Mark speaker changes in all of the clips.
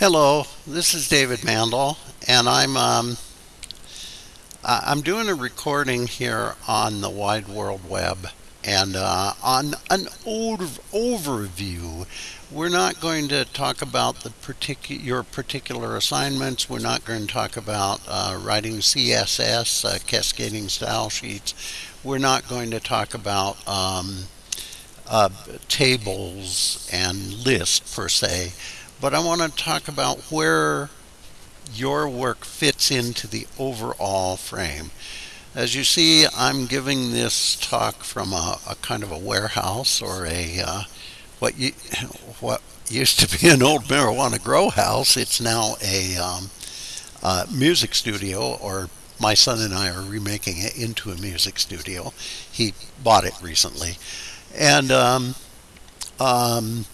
Speaker 1: Hello, this is David Mandel, and I'm um, I'm doing a recording here on the wide world web, and uh, on an over overview. We're not going to talk about the particular your particular assignments. We're not going to talk about uh, writing CSS, uh, cascading style sheets. We're not going to talk about um, uh, tables and lists per se but I want to talk about where your work fits into the overall frame. As you see, I'm giving this talk from a, a kind of a warehouse or a uh, what you what used to be an old marijuana grow house. It's now a um, uh, music studio, or my son and I are remaking it into a music studio. He bought it recently, and um, um,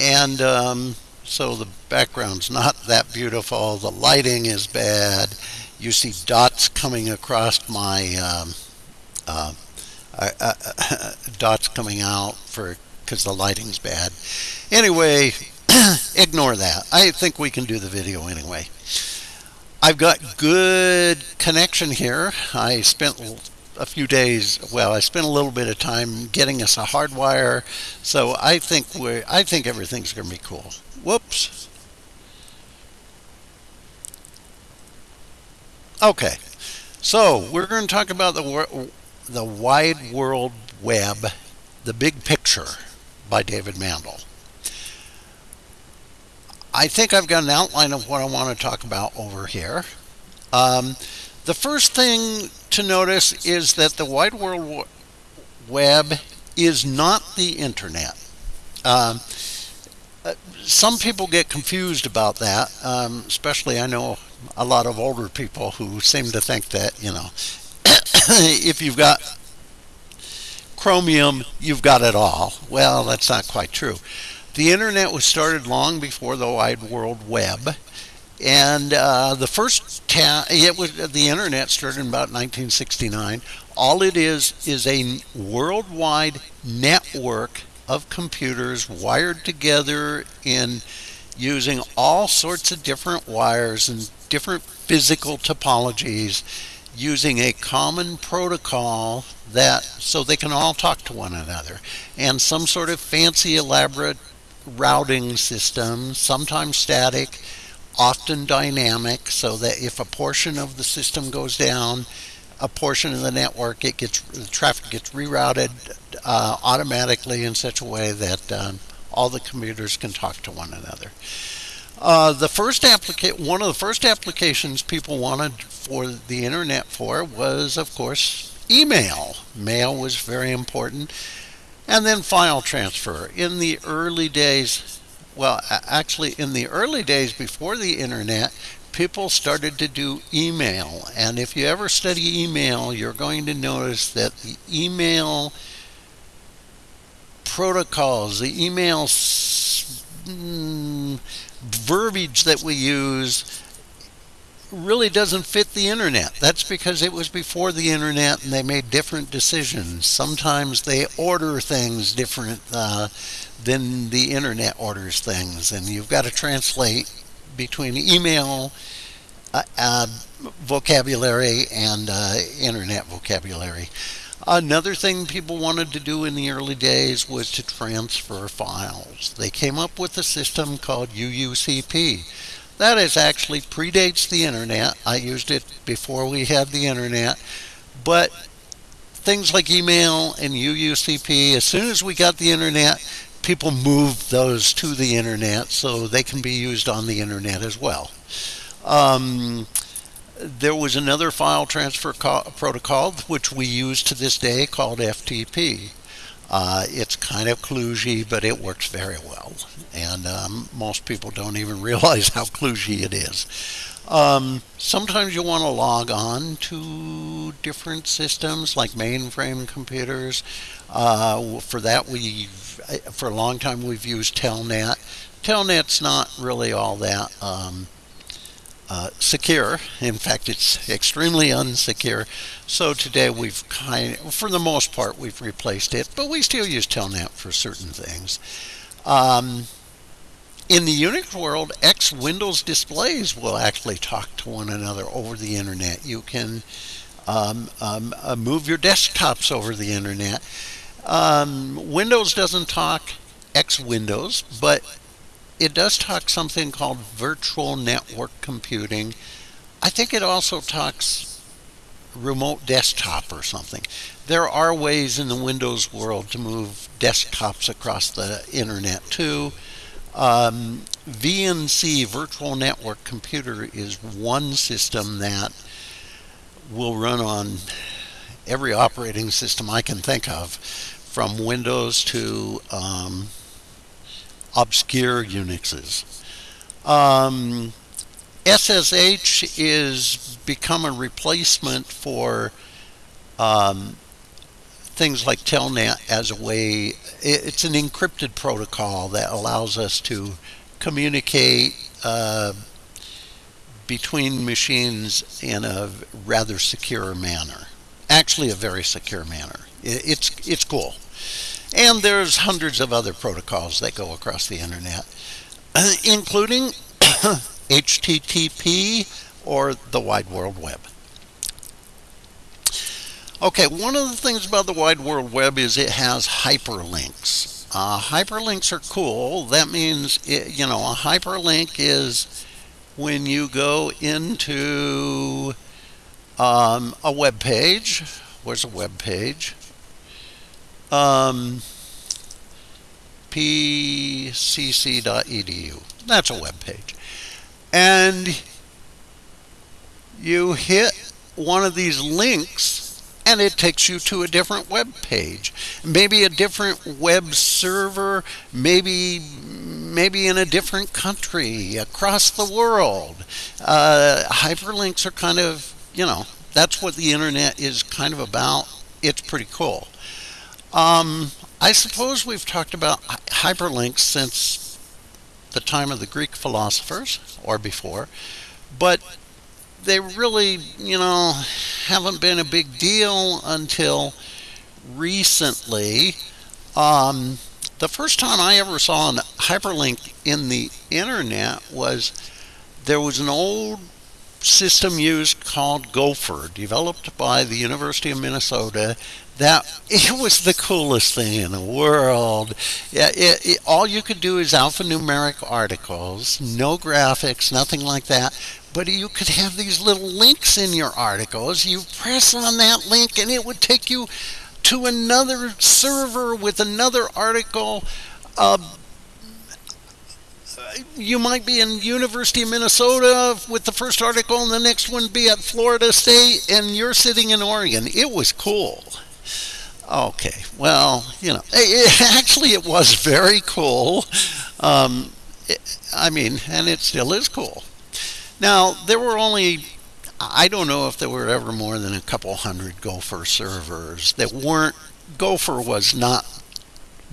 Speaker 1: and um, so the background's not that beautiful. The lighting is bad. You see dots coming across my um, uh, uh, uh, dots coming out for because the lighting's bad. Anyway, ignore that. I think we can do the video anyway. I've got good connection here. I spent a few days. Well, I spent a little bit of time getting us a hardwire, so I think we I think everything's going to be cool. Whoops. Okay, so we're going to talk about the the wide world web, the big picture, by David Mandel. I think I've got an outline of what I want to talk about over here. Um, the first thing to notice is that the wide world web is not the internet. Um, some people get confused about that, um, especially I know a lot of older people who seem to think that, you know, if you've got Chromium, you've got it all. Well, that's not quite true. The internet was started long before the wide world web. And uh, the first ta- it was the internet started in about 1969. All it is is a worldwide network of computers wired together in using all sorts of different wires and different physical topologies using a common protocol that so they can all talk to one another and some sort of fancy elaborate routing system sometimes static often dynamic so that if a portion of the system goes down, a portion of the network, it gets the traffic gets rerouted uh, automatically in such a way that um, all the commuters can talk to one another. Uh, the first applica- one of the first applications people wanted for the internet for was, of course, email. Mail was very important, and then file transfer. In the early days, well, actually, in the early days before the internet, people started to do email. And if you ever study email, you're going to notice that the email protocols, the email mm, verbiage that we use really doesn't fit the internet. That's because it was before the internet and they made different decisions. Sometimes they order things different uh, than the internet orders things, and you've got to translate between email uh, uh, vocabulary and uh, internet vocabulary. Another thing people wanted to do in the early days was to transfer files. They came up with a system called UUCP that is actually predates the internet. I used it before we had the internet. But things like email and UUCP, as soon as we got the internet, people move those to the internet so they can be used on the internet as well. Um, there was another file transfer protocol which we use to this day called FTP. Uh, it's kind of kludgy, but it works very well. And um, most people don't even realize how kludgy it is. Um, sometimes you want to log on to different systems like mainframe computers. Uh, for that, we for a long time we've used Telnet. Telnet's not really all that um, uh, secure. In fact, it's extremely unsecure. So today we've kind for the most part, we've replaced it, but we still use Telnet for certain things. Um, in the Unix world, X Windows displays will actually talk to one another over the internet. You can um, um, uh, move your desktops over the internet. Um, Windows doesn't talk X Windows, but it does talk something called virtual network computing. I think it also talks remote desktop or something. There are ways in the Windows world to move desktops across the internet too. Um, VNC, Virtual Network Computer, is one system that will run on every operating system I can think of, from Windows to um, obscure Unixes. Um, SSH is become a replacement for um, things like Telnet as a way, it's an encrypted protocol that allows us to communicate uh, between machines in a rather secure manner. Actually, a very secure manner. It's, it's cool. And there's hundreds of other protocols that go across the internet, including HTTP or the Wide World Web. Okay, one of the things about the Wide World Web is it has hyperlinks. Uh, hyperlinks are cool. That means, it, you know, a hyperlink is when you go into um, a web page. Where's a web page? Um, pcc.edu. That's a web page. And you hit one of these links and it takes you to a different web page maybe a different web server maybe maybe in a different country across the world uh, hyperlinks are kind of you know that's what the internet is kind of about it's pretty cool um, i suppose we've talked about hyperlinks since the time of the greek philosophers or before but they really, you know, haven't been a big deal until recently. Um, the first time I ever saw a hyperlink in the internet was there was an old system used called Gopher, developed by the University of Minnesota. That it was the coolest thing in the world. Yeah, it, it, all you could do is alphanumeric articles, no graphics, nothing like that but you could have these little links in your articles. You press on that link and it would take you to another server with another article. Uh, you might be in University of Minnesota with the first article and the next one be at Florida State and you're sitting in Oregon. It was cool. Okay, well, you know, it, actually it was very cool. Um, it, I mean, and it still is cool. Now, there were only, I don't know if there were ever more than a couple hundred Gopher servers that weren't, Gopher was not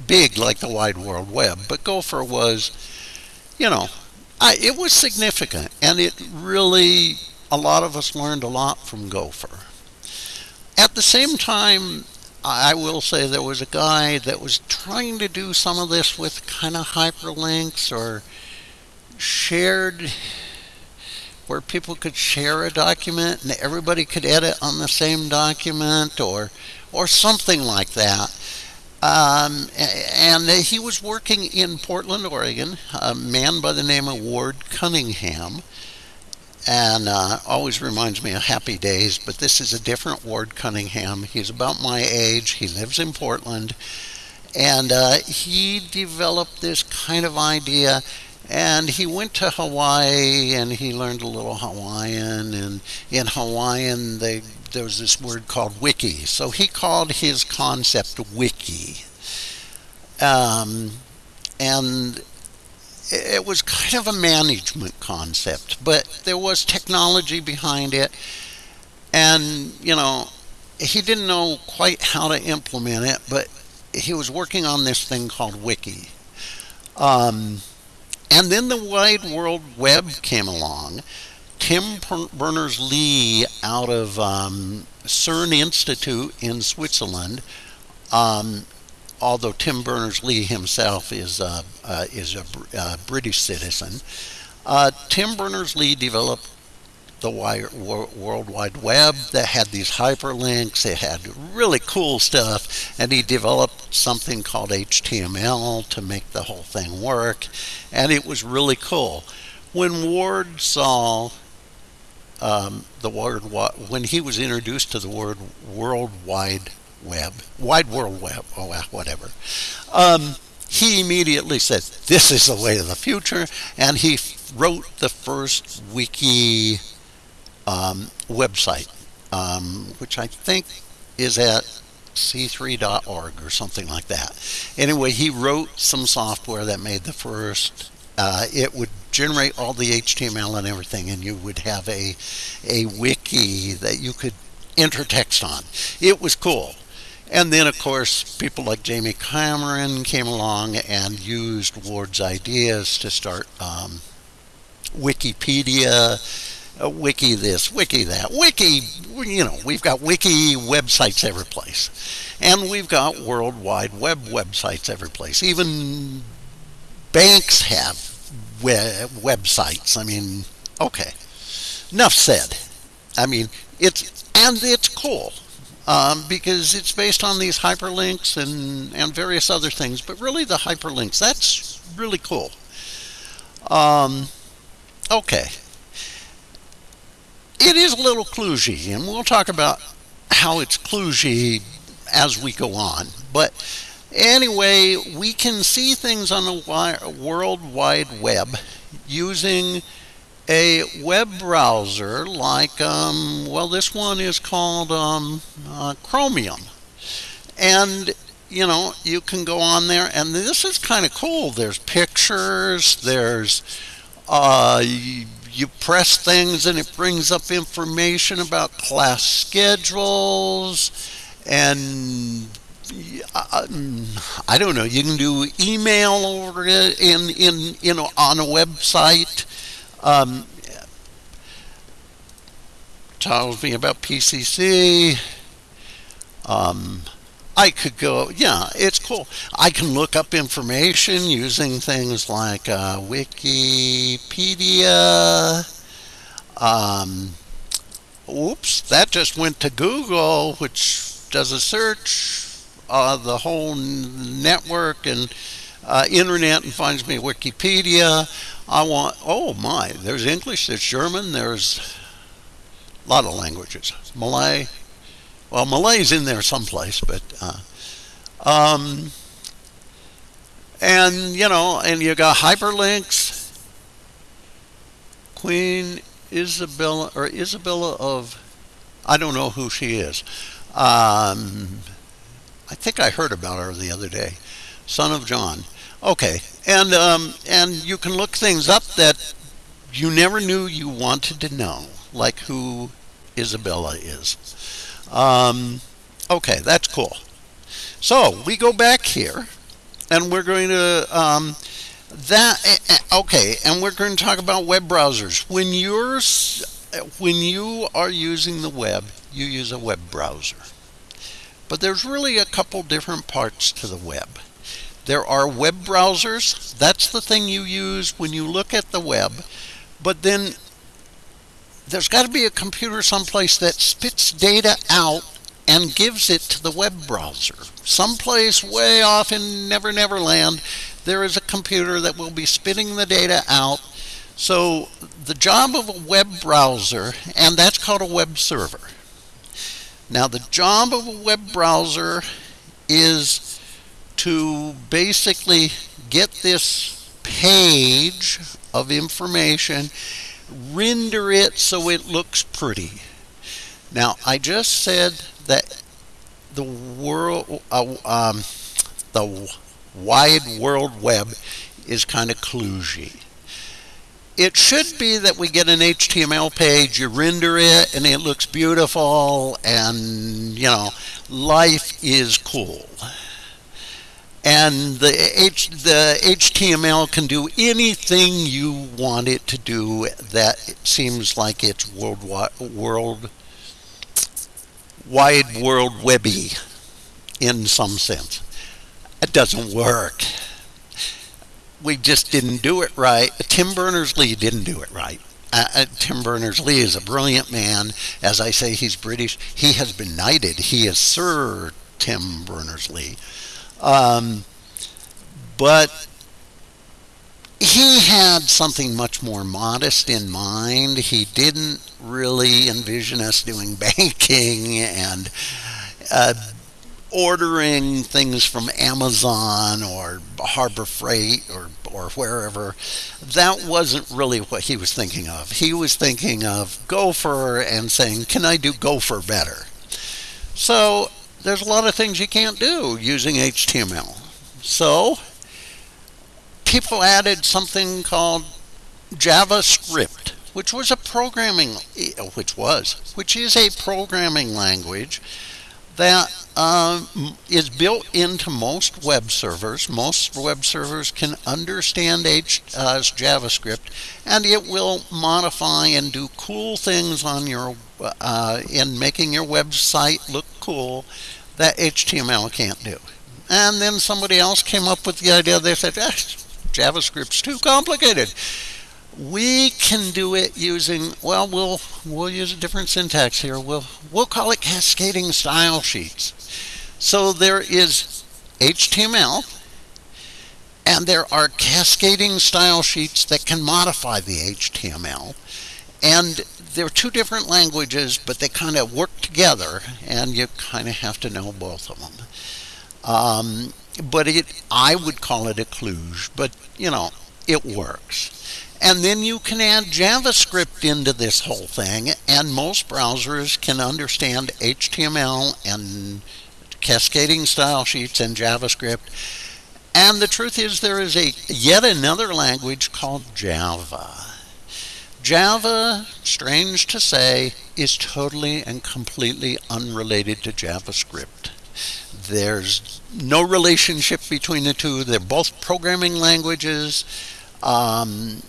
Speaker 1: big like the Wide World Web, but Gopher was, you know, I, it was significant. And it really, a lot of us learned a lot from Gopher. At the same time, I will say there was a guy that was trying to do some of this with kind of hyperlinks or shared where people could share a document and everybody could edit on the same document or or something like that. Um, and he was working in Portland, Oregon, a man by the name of Ward Cunningham. And uh, always reminds me of Happy Days, but this is a different Ward Cunningham. He's about my age. He lives in Portland. And uh, he developed this kind of idea and he went to Hawaii and he learned a little Hawaiian. And in Hawaiian, they, there was this word called wiki. So he called his concept wiki. Um, and it was kind of a management concept, but there was technology behind it. And, you know, he didn't know quite how to implement it, but he was working on this thing called Wiki. Um, and then the Wide World Web came along. Tim Berners Lee out of um, CERN Institute in Switzerland um, although Tim Berners-Lee himself is uh, uh, is a uh, British citizen, uh, Tim Berners-Lee developed the World Wide Web that had these hyperlinks. It had really cool stuff, and he developed something called HTML to make the whole thing work, and it was really cool. When Ward saw um, the word when he was introduced to the word World Wide Web, Wide World Web, oh whatever. Um, he immediately said, "This is the way of the future," and he wrote the first wiki um, website, um, which I think is at c3.org or something like that. Anyway, he wrote some software that made the first. Uh, it would generate all the HTML and everything, and you would have a a wiki that you could enter text on. It was cool. And then, of course, people like Jamie Cameron came along and used Ward's ideas to start um, Wikipedia uh, wiki this, wiki that, wiki, you know, we've got wiki websites every place. And we've got World Wide web websites every place. Even banks have web websites. I mean, okay. Enough said. I mean, it's, and it's cool. Um, because it's based on these hyperlinks and, and various other things, but really the hyperlinks, that's really cool. Um, okay it is a little kludgy, and we'll talk about how it's kludgy as we go on. But anyway, we can see things on the World Wide Web using a web browser like, um, well, this one is called um, uh, Chromium. And, you know, you can go on there, and this is kind of cool. There's pictures, there's uh, you you press things and it brings up information about class schedules and uh, I don't know. You can do email over it in in you know on a website. Um, tells me about PCC. Um, I could go, yeah, it's cool. I can look up information using things like uh, Wikipedia. Um, oops, that just went to Google, which does a search uh, the whole network and uh, internet and finds me Wikipedia. I want, oh my, there's English, there's German, there's a lot of languages. Malay, well, Malay's in there someplace, but uh, um, and you know, and you got hyperlinks. Queen Isabella or Isabella of, I don't know who she is. Um, I think I heard about her the other day. Son of John. Okay, and um, and you can look things up that you never knew you wanted to know, like who Isabella is. Um, okay, that's cool. So we go back here, and we're going to um, that. Eh, eh, okay, and we're going to talk about web browsers. When you're when you are using the web, you use a web browser. But there's really a couple different parts to the web. There are web browsers. That's the thing you use when you look at the web. But then there's got to be a computer someplace that spits data out and gives it to the web browser. Someplace way off in Never Never Land, there is a computer that will be spitting the data out. So the job of a web browser, and that's called a web server. Now the job of a web browser is to basically get this page of information render it so it looks pretty. Now, I just said that the world, uh, um, the wide world web is kind of kludgy. It should be that we get an HTML page, you render it, and it looks beautiful, and, you know, life is cool and the, H, the HTML can do anything you want it to do that seems like it's world world wide world webby in some sense. It doesn't work. We just didn't do it right. Tim Berners Lee didn't do it right. Uh, uh, Tim Berners Lee is a brilliant man. As I say, he's British. He has been knighted. He is Sir Tim Berners Lee. Um, but he had something much more modest in mind. He didn't really envision us doing banking and uh, ordering things from Amazon or Harbor Freight or, or wherever. That wasn't really what he was thinking of. He was thinking of Gopher and saying, Can I do Gopher better? So there's a lot of things you can't do using HTML. So people added something called JavaScript, which was a programming, which was, which is a programming language that uh, is built into most web servers. Most web servers can understand H, uh, JavaScript, and it will modify and do cool things on your uh, in making your website look cool that HTML can't do. And then somebody else came up with the idea. They said, ah, JavaScript's too complicated. We can do it using, well, we'll we'll use a different syntax here. We'll we'll call it cascading style sheets. So there is HTML and there are cascading style sheets that can modify the HTML. And they're two different languages, but they kind of work together, and you kind of have to know both of them. Um, but it, I would call it a kludge, but you know, it works. And then you can add JavaScript into this whole thing, and most browsers can understand HTML and cascading style sheets and JavaScript. And the truth is, there is a yet another language called Java. Java, strange to say, is totally and completely unrelated to JavaScript. There's no relationship between the two. They're both programming languages. Um,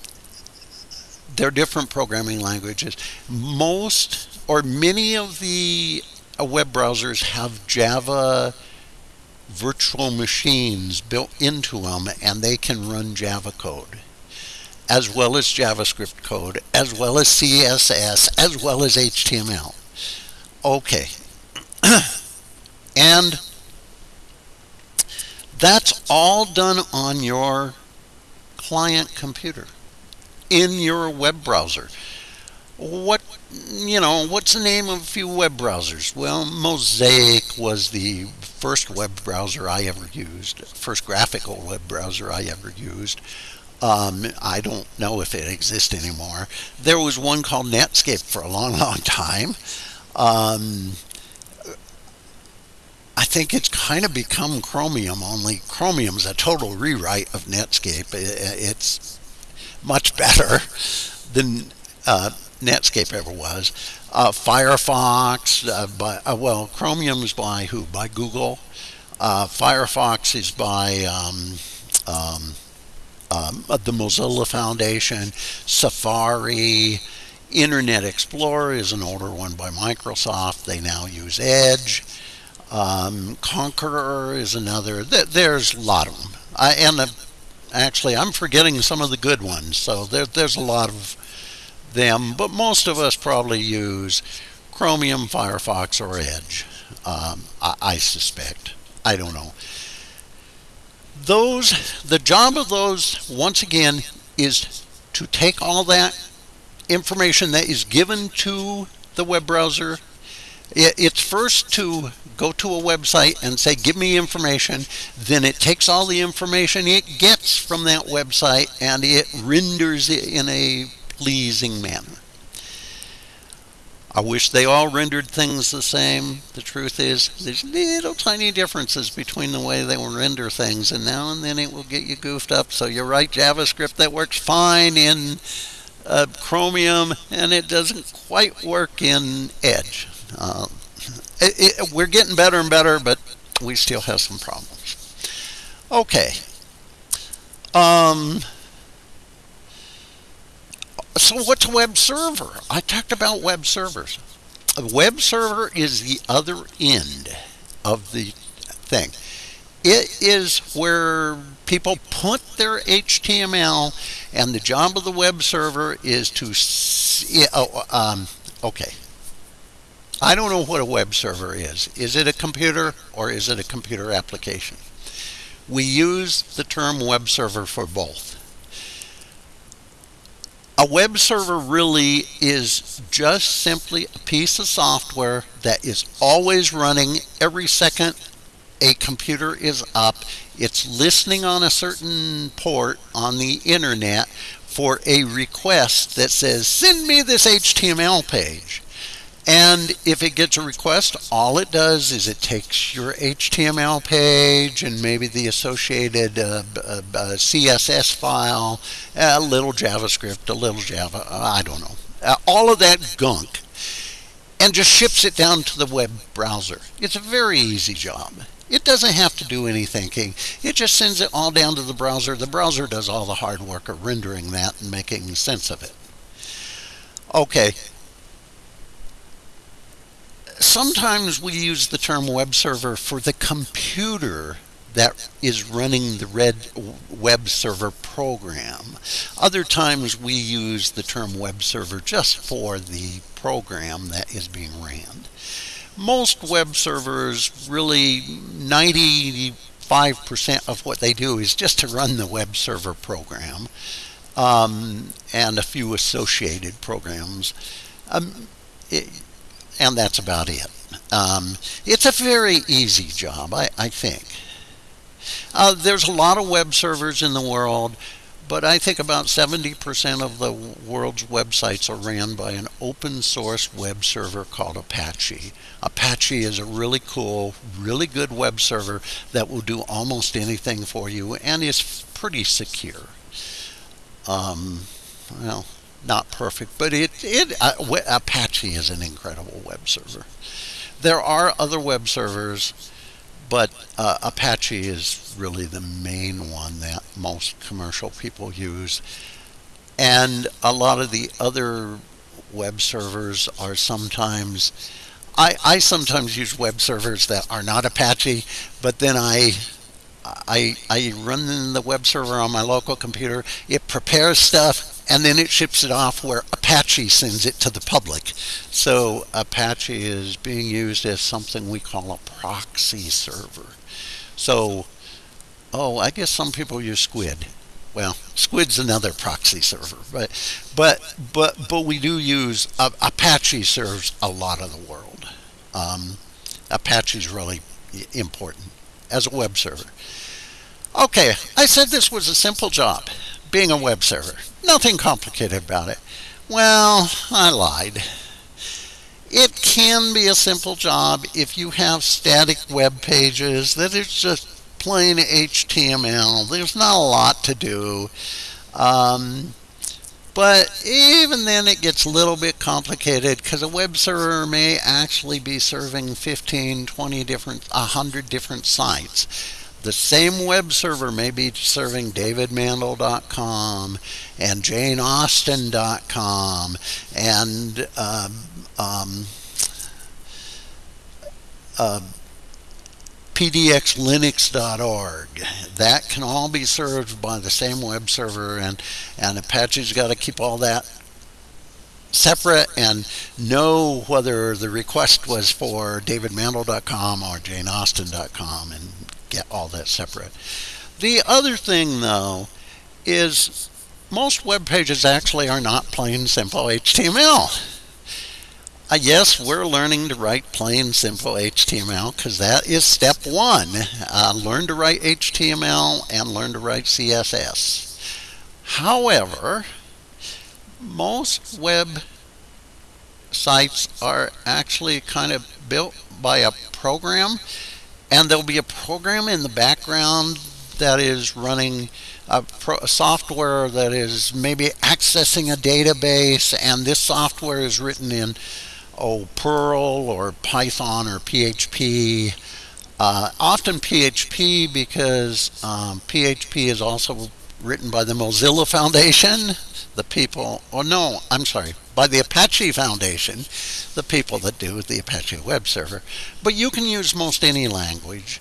Speaker 1: they're different programming languages. Most or many of the uh, web browsers have Java virtual machines built into them and they can run Java code as well as JavaScript code, as well as CSS, as well as HTML. Okay. and that's all done on your client computer in your web browser. What you know, what's the name of a few web browsers? Well, Mosaic was the first web browser I ever used, first graphical web browser I ever used. Um, I don't know if it exists anymore. There was one called Netscape for a long, long time. Um, I think it's kind of become Chromium, only Chromium's a total rewrite of Netscape. It's much better than uh, Netscape ever was. Uh, Firefox, uh, by, uh, well, Chromium's by who? By Google. Uh, Firefox is by um, um, the Mozilla Foundation. Safari, Internet Explorer is an older one by Microsoft. They now use Edge. Um, Konqueror is another. There's a lot of them. I, and uh, actually, I'm forgetting some of the good ones. So there, there's a lot of them, but most of us probably use Chromium, Firefox, or Edge. Um, I, I suspect. I don't know. Those, the job of those, once again, is to take all that information that is given to the web browser it's first to go to a website and say, give me information. Then it takes all the information it gets from that website and it renders it in a pleasing manner. I wish they all rendered things the same. The truth is, there's little tiny differences between the way they will render things, and now and then it will get you goofed up. So you write JavaScript that works fine in uh, Chromium, and it doesn't quite work in Edge. Uh, it, it, we're getting better and better, but we still have some problems. Okay. Um, so what's a web server? I talked about web servers. A web server is the other end of the thing. it is where people put their HTML, and the job of the web server is to. See, oh, um, okay. I don't know what a web server is. Is it a computer or is it a computer application? We use the term web server for both. A web server really is just simply a piece of software that is always running every second a computer is up. It's listening on a certain port on the internet for a request that says, send me this HTML page. And if it gets a request, all it does is it takes your HTML page and maybe the associated uh, uh, uh, CSS file, a little JavaScript, a little Java, I don't know, uh, all of that gunk, and just ships it down to the web browser. It's a very easy job. It doesn't have to do any thinking. It just sends it all down to the browser. The browser does all the hard work of rendering that and making sense of it. Okay, sometimes we use the term web server for the computer that is running the red web server program. Other times we use the term web server just for the program that is being ran. Most web servers really 95% of what they do is just to run the web server program um, and a few associated programs. Um, it, and that's about it. Um, it's a very easy job, I, I think. Uh, there's a lot of web servers in the world, but I think about 70% of the world's websites are ran by an open source web server called Apache. Apache is a really cool, really good web server that will do almost anything for you and is pretty secure. Um, well, not perfect, but it, it uh, Apache is an incredible web server. There are other web servers, but uh, Apache is really the main one that most commercial people use. And a lot of the other web servers are sometimes, I, I sometimes use web servers that are not Apache, but then I I, I run the web server on my local computer. It prepares stuff and then it ships it off where Apache sends it to the public. So Apache is being used as something we call a proxy server. So, oh, I guess some people use Squid. Well, Squid's another proxy server, but but but but we do use uh, Apache serves a lot of the world. Um, Apache is really important as a web server. Okay, I said this was a simple job, being a web server. Nothing complicated about it. Well, I lied. It can be a simple job if you have static web pages that is just plain HTML. There's not a lot to do. Um, but even then it gets a little bit complicated because a web server may actually be serving 15, 20 different, 100 different sites. The same web server may be serving davidmandel.com and janeausten.com and um, um, uh, pdxlinux.org. That can all be served by the same web server, and, and Apache's got to keep all that separate and know whether the request was for davidmandel.com or janeausten.com and get all that separate. The other thing, though, is most web pages actually are not plain simple HTML. Uh, yes, we're learning to write plain simple HTML because that is step one. Uh, learn to write HTML and learn to write CSS. However, most web sites are actually kind of built by a program and there'll be a program in the background that is running a, pro, a, software that is maybe accessing a database and this software is written in oh Perl or Python or PHP uh, often PHP because um, PHP is also written by the Mozilla Foundation the people, oh no, I'm sorry, by the Apache Foundation, the people that do the Apache web server. But you can use most any language.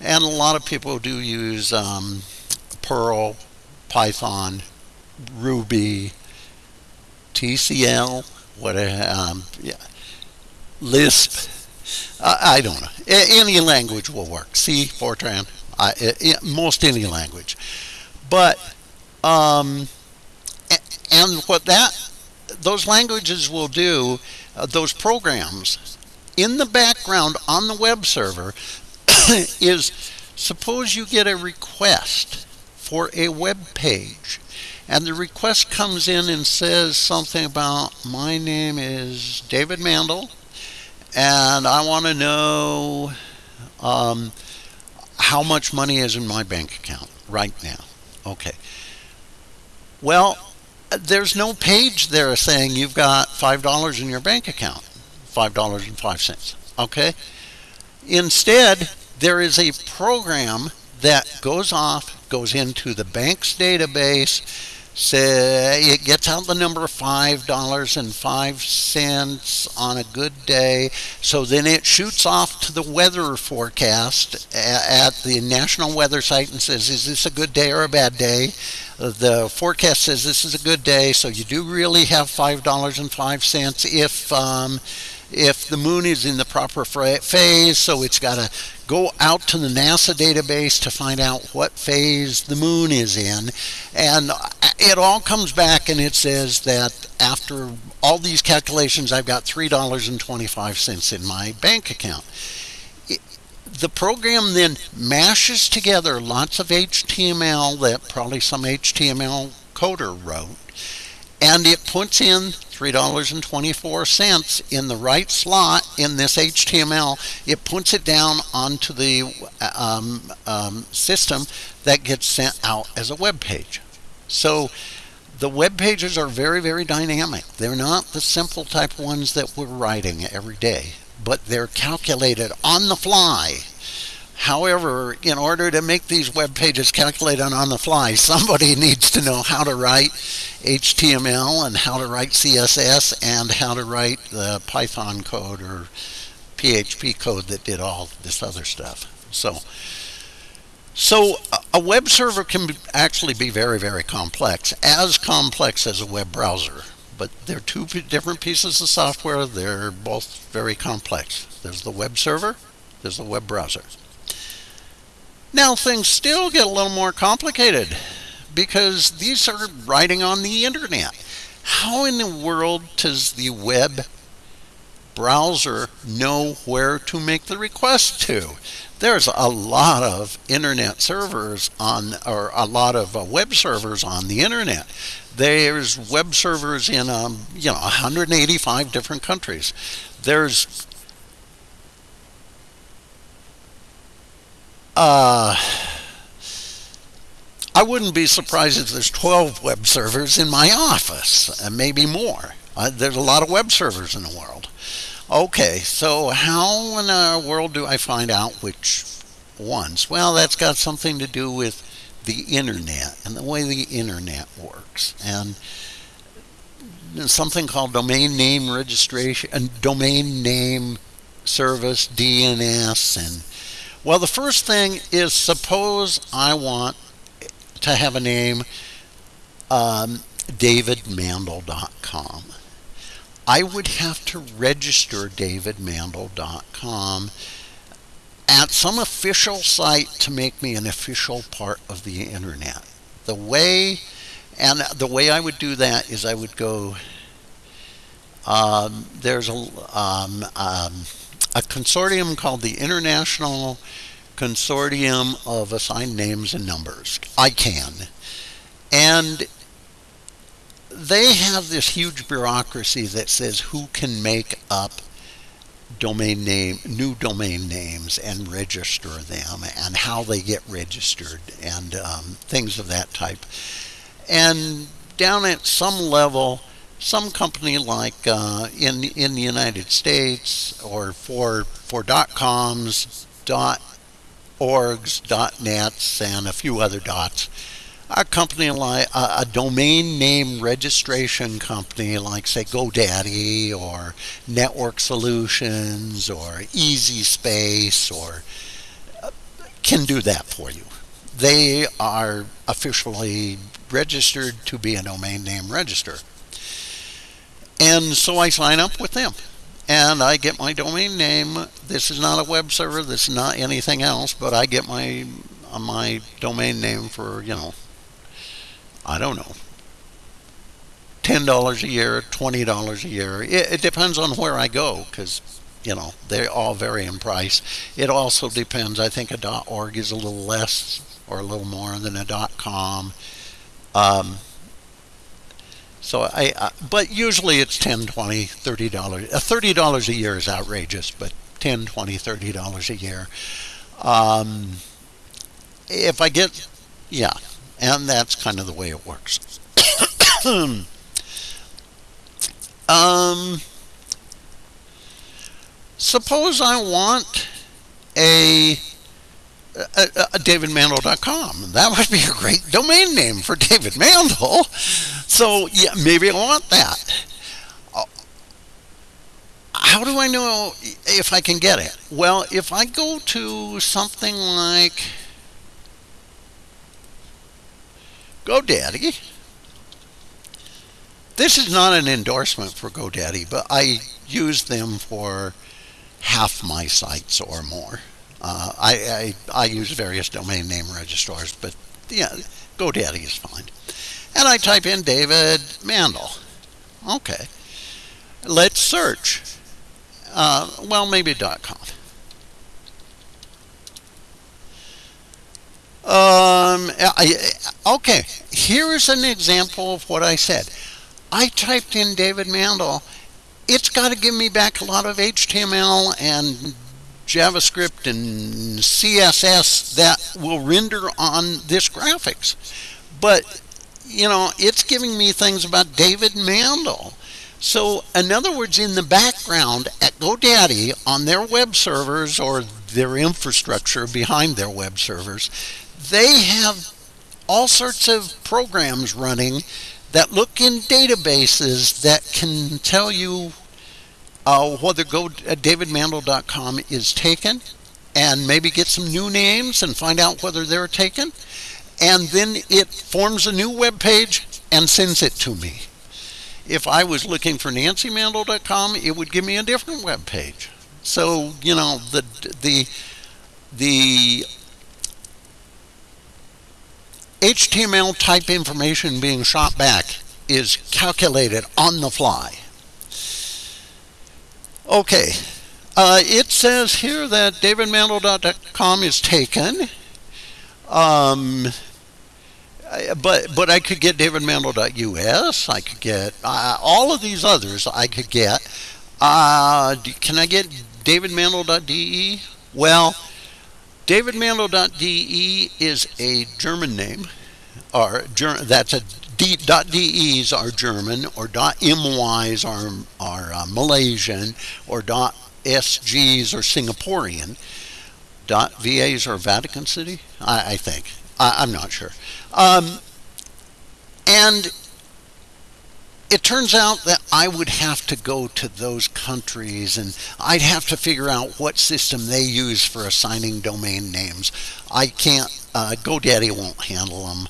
Speaker 1: And a lot of people do use um, Perl, Python, Ruby, TCL, what um, yeah, Lisp. I, I don't know. any language will work. C, Fortran, I, most any language. But um, and what that those languages will do, uh, those programs in the background on the web server is suppose you get a request for a web page and the request comes in and says something about my name is David Mandel and I want to know um, how much money is in my bank account right now. Okay. Well, there's no page there saying you've got $5 in your bank account. $5.05. Okay? Instead, there is a program that goes off, goes into the bank's database, say it gets out the number five dollars and five cents on a good day so then it shoots off to the weather forecast at the national weather site and says is this a good day or a bad day the forecast says this is a good day so you do really have five dollars and five cents if um, if the moon is in the proper phase, so it's got to go out to the NASA database to find out what phase the moon is in. And it all comes back and it says that after all these calculations, I've got $3.25 in my bank account. The program then mashes together lots of HTML that probably some HTML coder wrote, and it puts in $3.24 in the right slot in this HTML. It puts it down onto the um, um, system that gets sent out as a web page. So the web pages are very, very dynamic. They're not the simple type ones that we're writing every day, but they're calculated on the fly However, in order to make these web pages calculate on the fly, somebody needs to know how to write HTML and how to write CSS and how to write the Python code or PHP code that did all this other stuff. So, so a web server can actually be very, very complex, as complex as a web browser. But they're two different pieces of software. They're both very complex. There's the web server, there's the web browser. Now things still get a little more complicated because these are writing on the internet. How in the world does the web browser know where to make the request to? There's a lot of internet servers on, or a lot of uh, web servers on the internet. There's web servers in, um, you know, 185 different countries. There's Uh, I wouldn't be surprised if there's 12 web servers in my office, and maybe more. Uh, there's a lot of web servers in the world. Okay, so how in the world do I find out which ones? Well, that's got something to do with the internet and the way the internet works. And something called domain name registration and domain name service, DNS, and well, the first thing is suppose I want to have a name um, davidmandel.com. I would have to register davidmandel.com at some official site to make me an official part of the internet. The way and the way I would do that is I would go um, there's a um, um, a consortium called the International Consortium of Assigned Names and Numbers, ICANN. And they have this huge bureaucracy that says who can make up domain name new domain names and register them and how they get registered and um, things of that type and down at some level some company like uh, in in the United States or for for dot coms, dot orgs, dot nets, and a few other dots. A company like a, a domain name registration company like say GoDaddy or Network Solutions or Easy Space or can do that for you. They are officially registered to be a domain name register. And so I sign up with them and I get my domain name. This is not a web server, this is not anything else, but I get my uh, my domain name for, you know, I don't know, $10 a year, $20 a year. It, it depends on where I go because you know they all vary in price. It also depends. I think a .org is a little less or a little more than a .com. Um, so I, but usually it's 10, 20, 30 dollars. Uh, 30 dollars a year is outrageous, but 10, 20, 30 dollars a year. Um, if I get, yeah, and that's kind of the way it works. um, suppose I want a uh, uh, davidmandel.com. That would be a great domain name for David Mandel. So yeah, maybe I want that. How do I know if I can get it? Well, if I go to something like GoDaddy, this is not an endorsement for GoDaddy, but I use them for half my sites or more. Uh, I, I, I use various domain name registrars, but yeah, GoDaddy is fine. And I type in David Mandel. Okay. Let's search. Uh, well, maybe .com. Um, I, okay, here is an example of what I said. I typed in David Mandel. It's got to give me back a lot of HTML and JavaScript and CSS that will render on this graphics. But, you know, it's giving me things about David Mandel. So, in other words, in the background at GoDaddy on their web servers or their infrastructure behind their web servers, they have all sorts of programs running that look in databases that can tell you uh, whether go uh, davidmandel.com is taken and maybe get some new names and find out whether they're taken. And then it forms a new web page and sends it to me. If i was looking for nancymandel.com it would give me a different web page. So you know the the the html type information being shot back is calculated on the fly Okay, uh, it says here that davidmandel.com is taken. Um, but but I could get davidmandel.us. I could get uh, all of these others. I could get. Uh, can I get davidmandel.de? Well, davidmandel.de is a German name, or that's a D, .de's are German, or .my's are, are uh, Malaysian, or .sg's are Singaporean. .va's are Vatican City, I, I think. I, am not sure. Um, and it turns out that I would have to go to those countries and I'd have to figure out what system they use for assigning domain names. I can't, uh, GoDaddy won't handle them.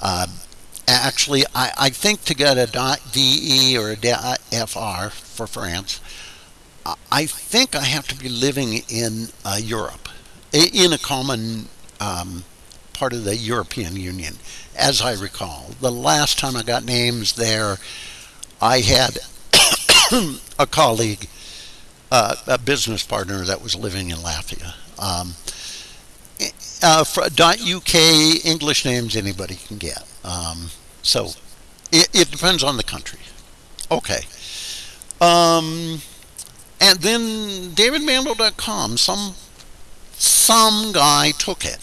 Speaker 1: Uh, actually, I, I think to get a .de or a .fr for France, I think I have to be living in uh, Europe, in a common um, part of the European Union, as I recall. The last time I got names there, I had a colleague, uh, a business partner that was living in Latvia. Um, uh, .uk English names anybody can get. Um, so it, it, depends on the country. Okay. Um, and then davidmandel.com, some some guy took it.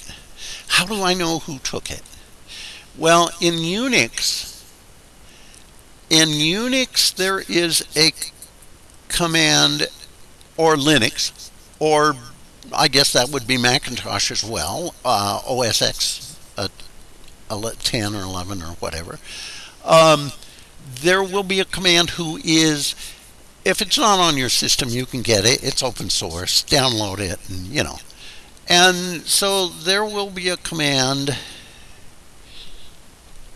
Speaker 1: How do I know who took it? Well, in Unix, in Unix there is a command, or Linux, or I guess that would be Macintosh as well, uh, OS X uh, 10 or 11 or whatever, um, there will be a command whois, if it's not on your system, you can get it. It's open source. Download it, and you know, And so there will be a command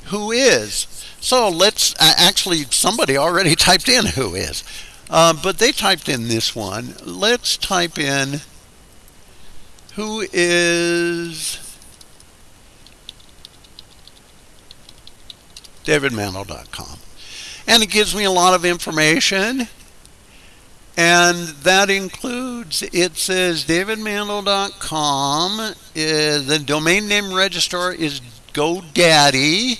Speaker 1: whois. So let's actually somebody already typed in whois, uh, but they typed in this one. Let's type in whois davidmandel.com. And it gives me a lot of information. And that includes, it says davidmandel.com. Uh, the domain name registrar is GoDaddy.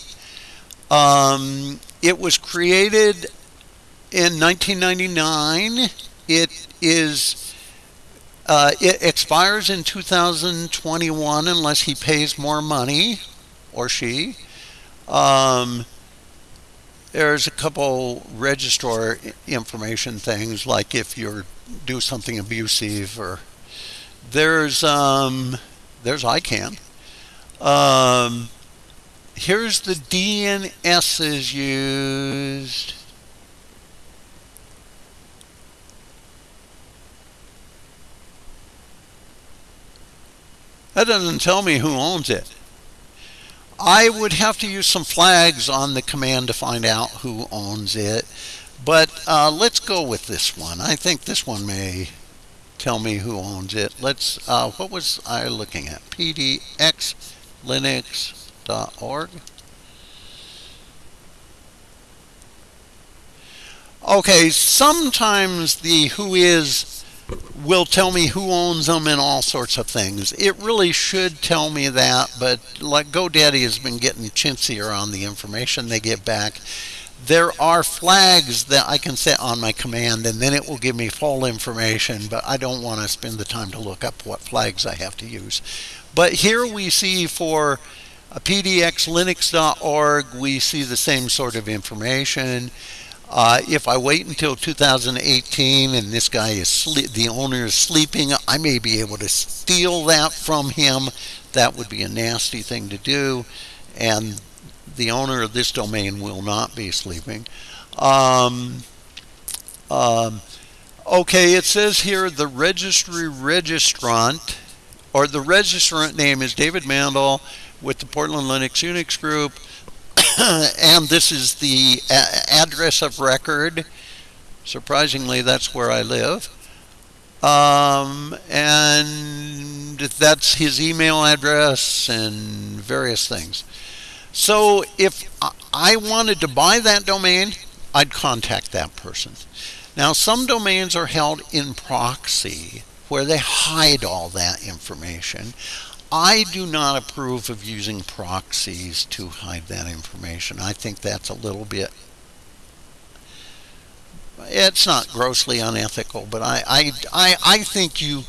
Speaker 1: Um, it was created in 1999. It is uh, it expires in 2021 unless he pays more money or she. Um, there's a couple registrar information things like if you do something abusive or there's um, there's ICANN. Um, here's the DNSs used. That doesn't tell me who owns it. I would have to use some flags on the command to find out who owns it. But uh, let's go with this one. I think this one may tell me who owns it. Let's, uh, what was I looking at? pdxlinux.org. Okay, sometimes the whois will tell me who owns them and all sorts of things. It really should tell me that, but like GoDaddy has been getting chintzier on the information they get back. There are flags that I can set on my command and then it will give me full information, but I don't want to spend the time to look up what flags I have to use. But here we see for uh, pdxlinux.org, we see the same sort of information. Uh, if I wait until 2018 and this guy is the owner is sleeping, I may be able to steal that from him. That would be a nasty thing to do, and the owner of this domain will not be sleeping. Um, um, okay, it says here the registry registrant, or the registrant name is David Mandel with the Portland Linux Unix Group. and this is the address of record. Surprisingly, that's where I live. Um, and that's his email address and various things. So if I wanted to buy that domain, I'd contact that person. Now, some domains are held in proxy where they hide all that information. I do not approve of using proxies to hide that information. I think that's a little bit it's not grossly unethical, but I, I, I, I think you,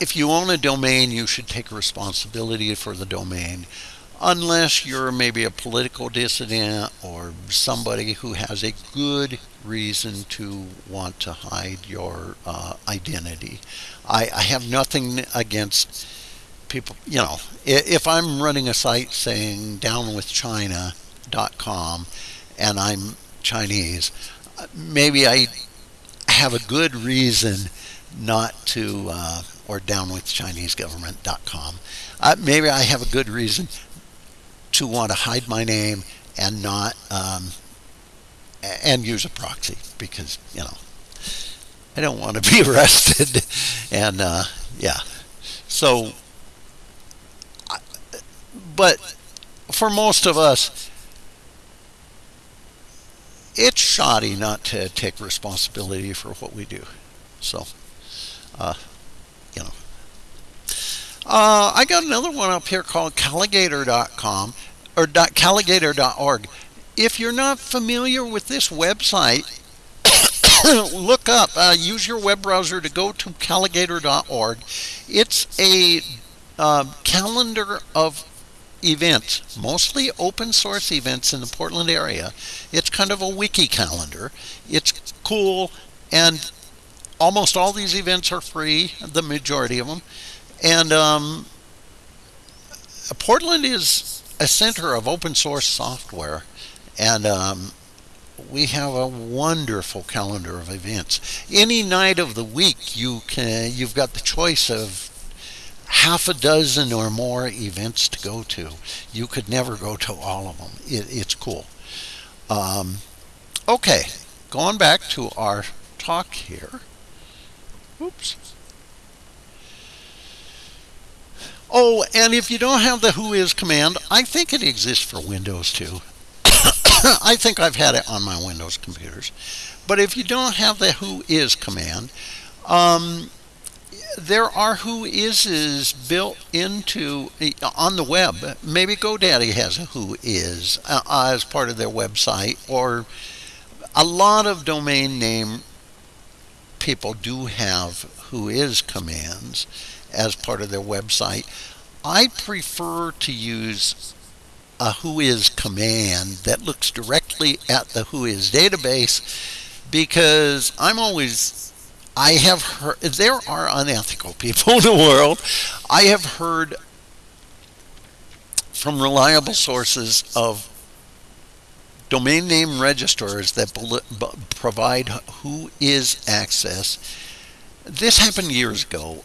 Speaker 1: if you own a domain, you should take responsibility for the domain, unless you're maybe a political dissident or somebody who has a good reason to want to hide your uh, identity. I, I have nothing against people, you know, if I'm running a site saying downwithchina.com and I'm Chinese, maybe I have a good reason not to, uh, or downwithchinesegovernment.com. Uh, maybe I have a good reason to want to hide my name and not, um, and use a proxy because, you know, I don't want to be arrested. and, uh, yeah. So but for most of us, it's shoddy not to take responsibility for what we do. So, uh, you know. Uh, I got another one up here called Calagator.com or Calagator.org. If you're not familiar with this website, look up, uh, use your web browser to go to Calagator.org. It's a uh, calendar of events, mostly open source events in the Portland area. It's kind of a wiki calendar. It's cool, and almost all these events are free, the majority of them. And um, Portland is a center of open source software, and um, we have a wonderful calendar of events. Any night of the week, you can you've got the choice of half a dozen or more events to go to. You could never go to all of them. It, it's cool. Um, okay, going back to our talk here. Oops. Oh, and if you don't have the whois command, I think it exists for Windows too. I think I've had it on my Windows computers. But if you don't have the whois command, um, there are whoises built into on the web. Maybe GoDaddy has a whois uh, as part of their website, or a lot of domain name people do have whois commands as part of their website. I prefer to use a whois command that looks directly at the whois database because I'm always I have heard there are unethical people in the world. I have heard from reliable sources of domain name registrars that provide who is access. This happened years ago.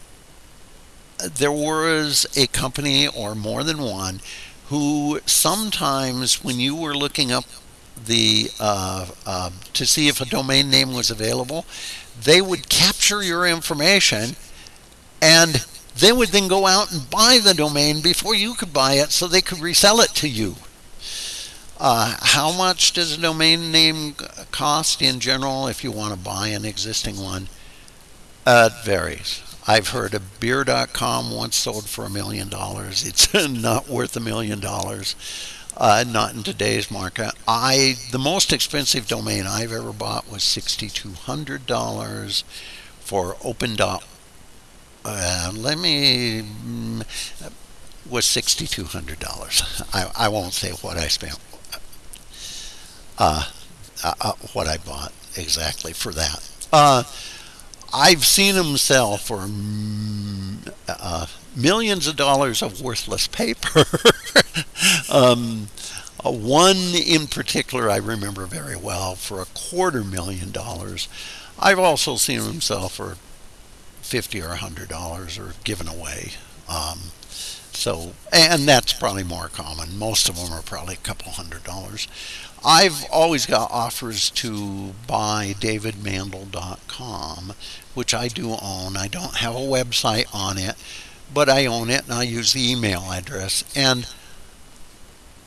Speaker 1: There was a company or more than one who sometimes when you were looking up the uh, uh, to see if a domain name was available, they would capture your information and they would then go out and buy the domain before you could buy it so they could resell it to you. Uh, how much does a domain name cost in general if you want to buy an existing one? Uh, it varies. I've heard a beer.com once sold for a million dollars. It's not worth a million dollars. Uh, not in today's market. I the most expensive domain I've ever bought was sixty two hundred dollars for open dot. Uh, let me mm, was sixty two hundred dollars. I, I won't say what I spent. Uh, uh, uh what I bought exactly for that. I've seen them sell for mm, uh, millions of dollars of worthless paper. um, uh, one in particular I remember very well for a quarter million dollars. I've also seen them sell for fifty or a hundred dollars or given away. Um, so, and that's probably more common. Most of them are probably a couple hundred dollars. I've always got offers to buy davidmandel.com, which I do own. I don't have a website on it, but I own it and I use the email address. And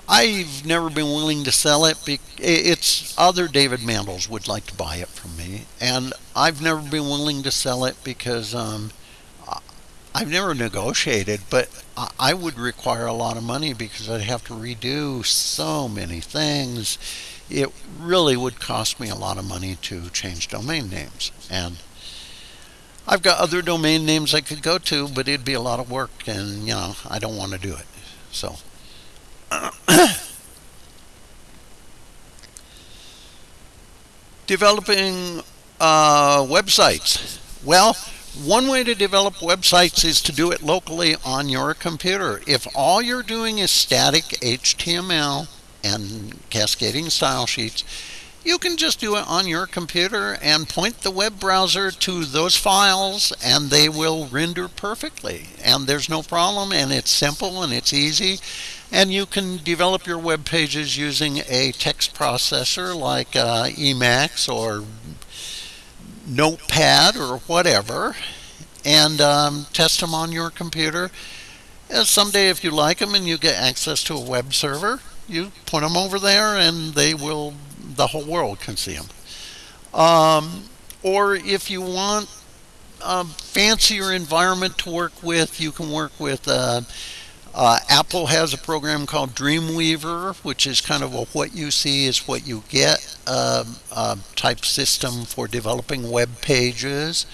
Speaker 1: I've never been willing to sell it. It's other David Mandels would like to buy it from me, and I've never been willing to sell it because um, I've never negotiated, but I would require a lot of money because I'd have to redo so many things. It really would cost me a lot of money to change domain names. And I've got other domain names I could go to, but it'd be a lot of work, and you know, I don't want to do it. So. Developing uh, websites. Well, one way to develop websites is to do it locally on your computer. If all you're doing is static HTML and cascading style sheets, you can just do it on your computer and point the web browser to those files and they will render perfectly. And there's no problem and it's simple and it's easy. And you can develop your web pages using a text processor like uh, Emacs or notepad or whatever and um, test them on your computer. And someday, if you like them and you get access to a web server, you put them over there and they will, the whole world can see them. Um, or if you want a fancier environment to work with, you can work with uh, uh, Apple has a program called Dreamweaver, which is kind of a what you see is what you get uh, type system for developing web pages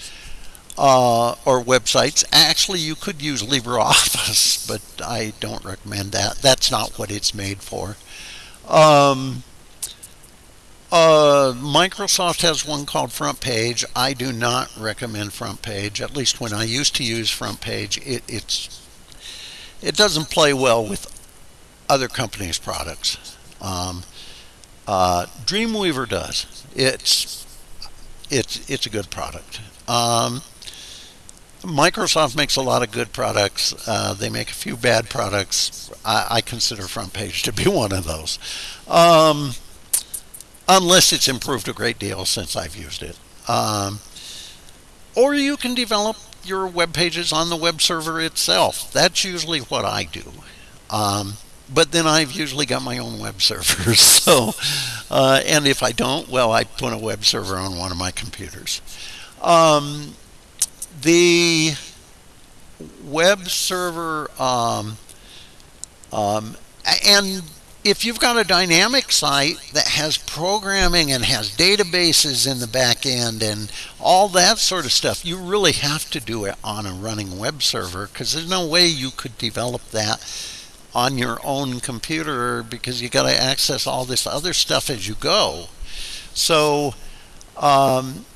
Speaker 1: uh, or websites. Actually, you could use LibreOffice, but I don't recommend that. That's not what it's made for. Um, uh, Microsoft has one called Front Page. I do not recommend Front Page. At least when I used to use Front Page, it, it's it doesn't play well with other companies' products. Um, uh, Dreamweaver does. It's it's it's a good product. Um, Microsoft makes a lot of good products. Uh, they make a few bad products. I, I, consider Front Page to be one of those, um, unless it's improved a great deal since I've used it. Um, or you can develop your web pages on the web server itself. That's usually what I do. Um, but then I've usually got my own web servers. So, uh, and if I don't, well, I put a web server on one of my computers. Um, the web server, um, um, and if you've got a dynamic site that has programming and has databases in the back end and all that sort of stuff, you really have to do it on a running web server because there's no way you could develop that on your own computer because you got to access all this other stuff as you go. So, um,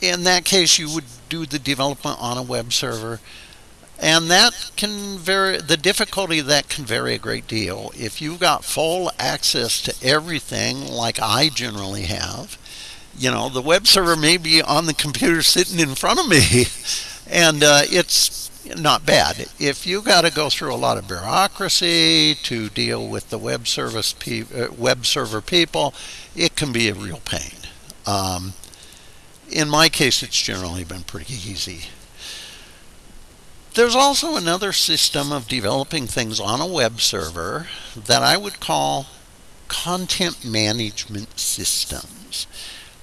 Speaker 1: in that case, you would do the development on a web server. And that can vary, the difficulty of that can vary a great deal. If you've got full access to everything, like I generally have, you know, the web server may be on the computer sitting in front of me, and uh, it's not bad. If you've got to go through a lot of bureaucracy to deal with the web service uh, web server people, it can be a real pain. Um, in my case, it's generally been pretty easy. There's also another system of developing things on a web server that I would call content management systems.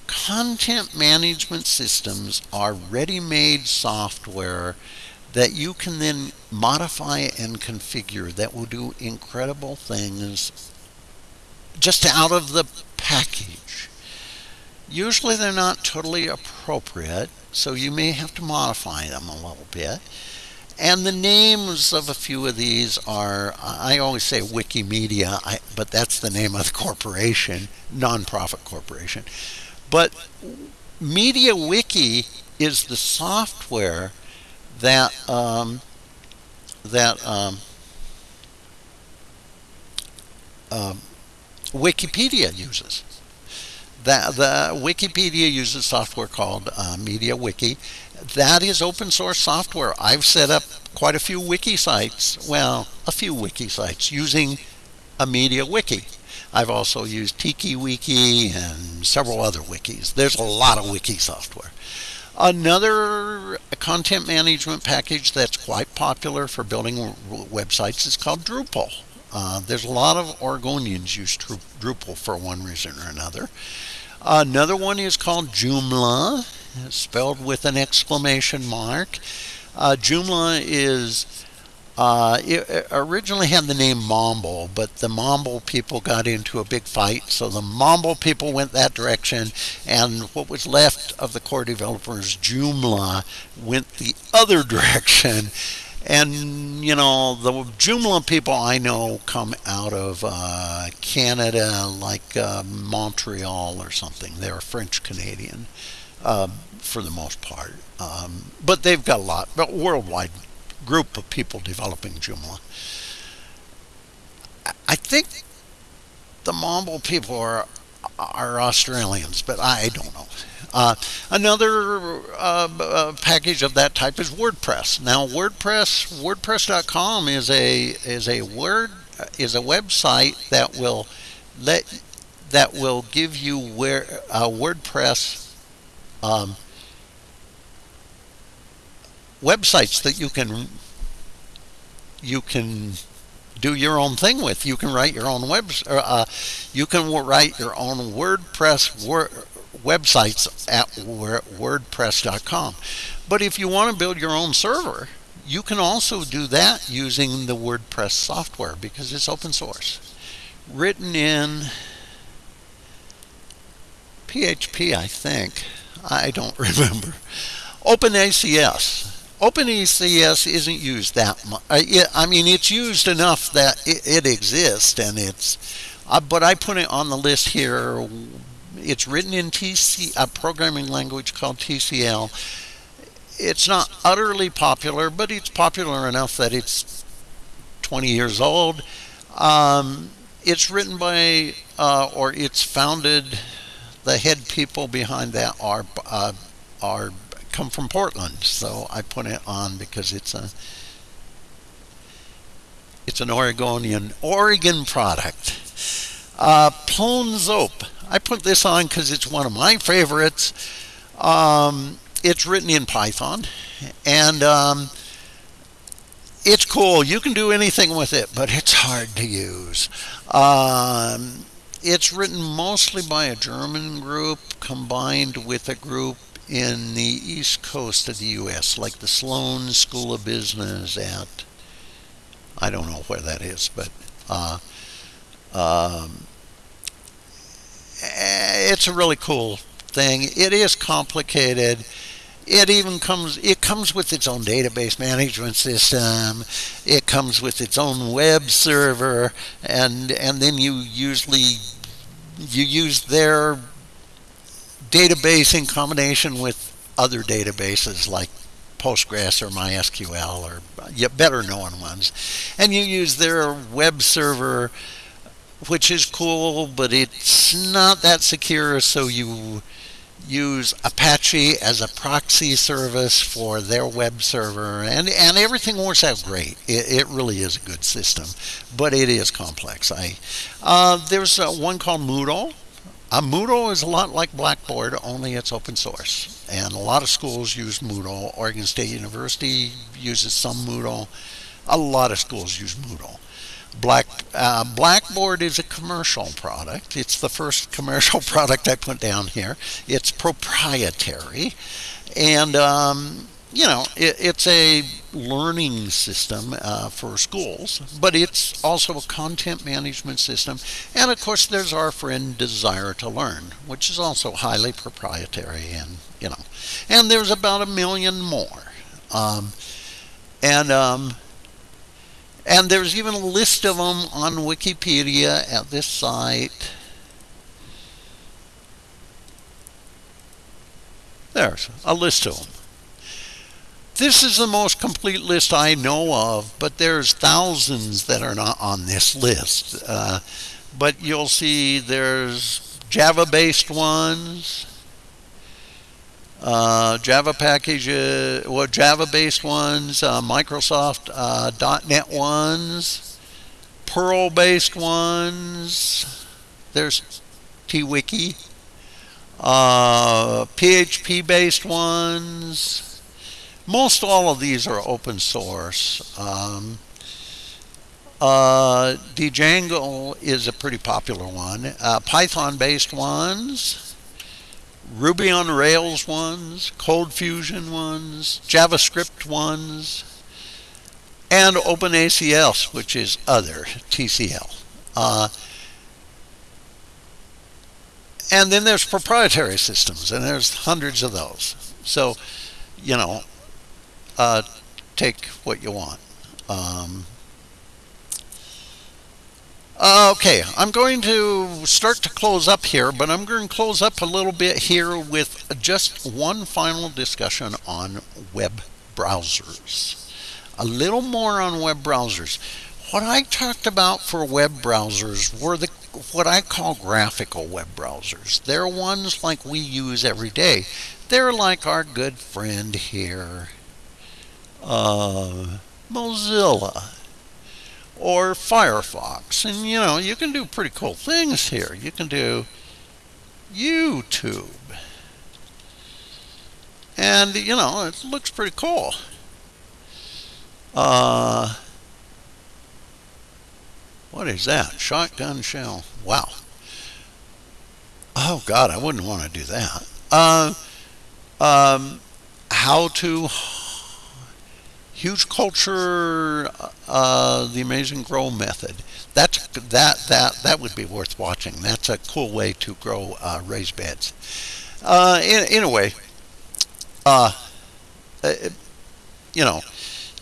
Speaker 1: Content management systems are ready made software that you can then modify and configure that will do incredible things just out of the package. Usually they're not totally appropriate, so you may have to modify them a little bit. And the names of a few of these are, I always say Wikimedia, I, but that's the name of the corporation, nonprofit corporation. But MediaWiki is the software that um, that um, um, Wikipedia uses that the Wikipedia uses software called uh, MediaWiki. That is open source software. I've set up quite a few wiki sites, well, a few wiki sites using a MediaWiki. I've also used TikiWiki and several other wikis. There's a lot of wiki software. Another content management package that's quite popular for building websites is called Drupal. Uh, there's a lot of Oregonians use Drupal for one reason or another. Another one is called Joomla, spelled with an exclamation mark. Uh, Joomla is uh, it originally had the name Mambo, but the Mambo people got into a big fight, so the Mambo people went that direction, and what was left of the core developers, Joomla, went the other direction. And, you know, the Joomla people I know come out of uh, Canada, like uh, Montreal or something. They're French Canadian uh, for the most part. Um, but they've got a lot, but worldwide group of people developing Joomla. I think the Mambo people are are Australians, but I don't know. Uh, another uh, uh, package of that type is WordPress. Now, WordPress, WordPress.com is a is a word is a website that will let that will give you where uh, WordPress um, websites that you can you can do your own thing with. You can write your own web. Uh, you can write your own WordPress wor- websites at WordPress.com. But if you want to build your own server, you can also do that using the WordPress software because it's open source. Written in PHP, I think. I don't remember. OpenACS. OpenACS isn't used that much. I mean, it's used enough that it, it exists, and it's. Uh, but I put it on the list here it's written in TC, a programming language called TCL. It's not utterly popular, but it's popular enough that it's 20 years old. Um, it's written by, uh, or it's founded, the head people behind that are, uh, are come from Portland, so I put it on because it's a it's an Oregonian Oregon product. Uh, Zope. I put this on because it's one of my favorites. Um, it's written in Python, and um, it's cool. You can do anything with it, but it's hard to use. Um, it's written mostly by a German group combined with a group in the east coast of the U.S., like the Sloan School of Business at, I don't know where that is, but uh, um, it's a really cool thing. It is complicated it even comes it comes with its own database management system it comes with its own web server and and then you usually you use their database in combination with other databases like Postgres or MySQL or better known ones. And you use their web server which is cool but it's not that secure so you use Apache as a proxy service for their web server, and, and everything works out great. It, it really is a good system, but it is complex. I uh, There's uh, one called Moodle. Uh, Moodle is a lot like Blackboard, only it's open source. And a lot of schools use Moodle. Oregon State University uses some Moodle. A lot of schools use Moodle. Black uh, Blackboard is a commercial product. It's the first commercial product I put down here. It's proprietary, and um, you know it, it's a learning system uh, for schools, but it's also a content management system. And of course, there's our friend Desire to Learn, which is also highly proprietary, and you know, and there's about a million more. Um, and um, and there's even a list of them on Wikipedia at this site. There's a list of them. This is the most complete list I know of, but there's thousands that are not on this list. Uh, but you'll see there's Java-based ones, uh, Java packages, well, Java-based ones, uh, Microsoft uh, .NET ones, Perl-based ones. There's TWiki. Uh, PHP-based ones. Most all of these are open source. Um, uh, Django is a pretty popular one. Uh, Python-based ones. Ruby on Rails ones, Cold Fusion ones, JavaScript ones, and OpenACS, which is other TCL. Uh, and then there's proprietary systems, and there's hundreds of those. So, you know, uh, take what you want. Um, uh, okay, I'm going to start to close up here, but I'm going to close up a little bit here with just one final discussion on web browsers. A little more on web browsers. What I talked about for web browsers were the what I call graphical web browsers. They're ones like we use every day. They're like our good friend here, uh, Mozilla or Firefox. And you know, you can do pretty cool things here. You can do YouTube. And you know, it looks pretty cool. Uh, what is that? Shotgun shell. Wow. Oh God, I wouldn't want to do that. Uh, um, how to Hugelkultur uh, the amazing grow method. That's that that that would be worth watching. That's a cool way to grow uh, raised beds. Uh, in, in a way uh, uh, you know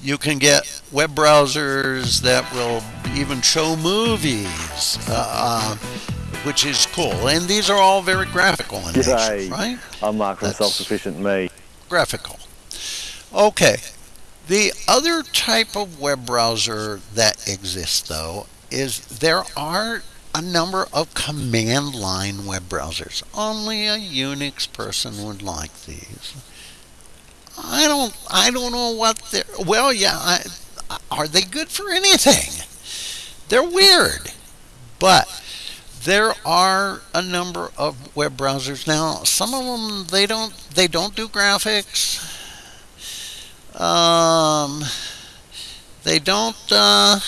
Speaker 1: you can get web browsers that will even show movies uh, which is cool. And these are all very graphical in nature right?
Speaker 2: I'm Mark from Self-Sufficient Me.
Speaker 1: graphical. Okay the other type of web browser that exists, though, is there are a number of command line web browsers. Only a Unix person would like these. I don't I don't know what they're well yeah I, are they good for anything? They're weird, but there are a number of web browsers now. Some of them they don't they don't do graphics. Um, they don't. Uh,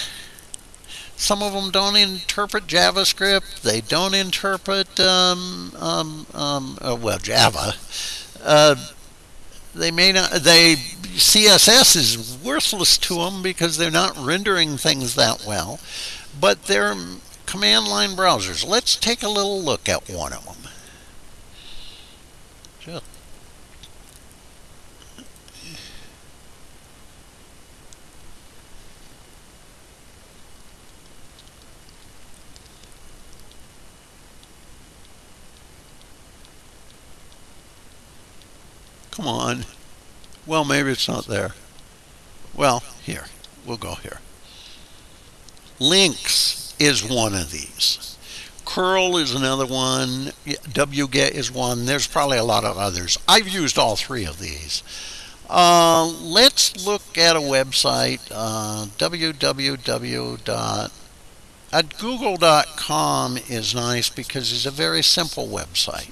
Speaker 1: some of them don't interpret JavaScript. They don't interpret um, um, um, uh, well Java. Uh, they may not. They CSS is worthless to them because they're not rendering things that well. But they're command line browsers. Let's take a little look at one of them. Sure. Come on. Well, maybe it's not there. Well, here. We'll go here. Links is one of these. Curl is another one. wget is one. There's probably a lot of others. I've used all three of these. Uh, let's look at a website, uh, www. At google.com is nice because it's a very simple website.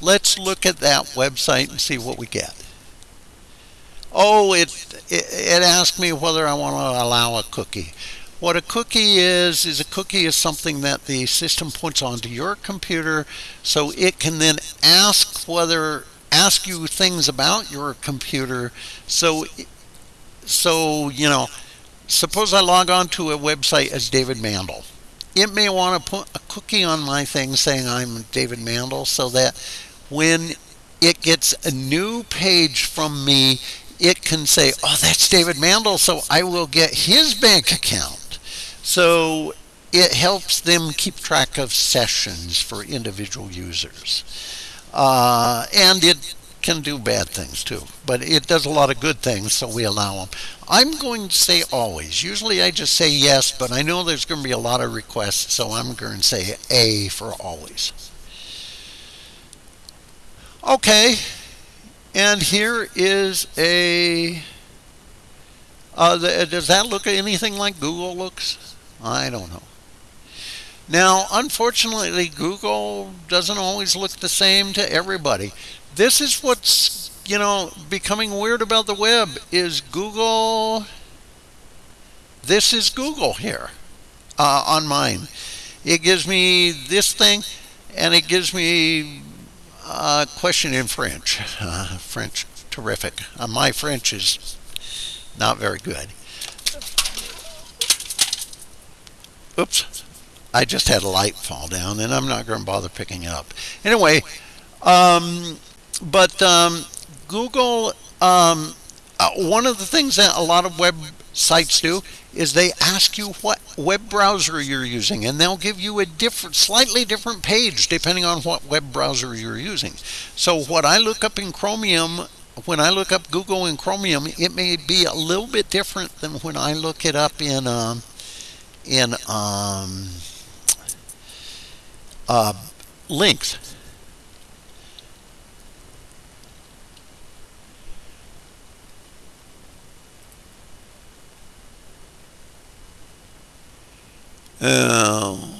Speaker 1: Let's look at that website and see what we get. Oh, it, it, it asked me whether I want to allow a cookie. What a cookie is, is a cookie is something that the system puts onto your computer so it can then ask whether, ask you things about your computer. So, so, you know, suppose I log on to a website as David Mandel. It may want to put a cookie on my thing saying I'm David Mandel so that when it gets a new page from me, it can say, oh, that's David Mandel, so I will get his bank account. So it helps them keep track of sessions for individual users. Uh, and it can do bad things too, but it does a lot of good things, so we allow them. I'm going to say always. Usually I just say yes, but I know there's going to be a lot of requests, so I'm going to say A for always. Okay, and here is a, uh, the, does that look anything like Google looks? I don't know. Now, unfortunately, Google doesn't always look the same to everybody. This is what's, you know, becoming weird about the web is Google, this is Google here uh, on mine. It gives me this thing, and it gives me uh, question in French. Uh, French, terrific. Uh, my French is not very good. Oops. I just had a light fall down, and I'm not going to bother picking it up. Anyway, um, but um, Google, um, uh, one of the things that a lot of websites do is they ask you what web browser you're using and they'll give you a different slightly different page depending on what web browser you're using. So what I look up in Chromium when I look up Google in Chromium it may be a little bit different than when I look it up in um, in um, uh, Lynx Oh.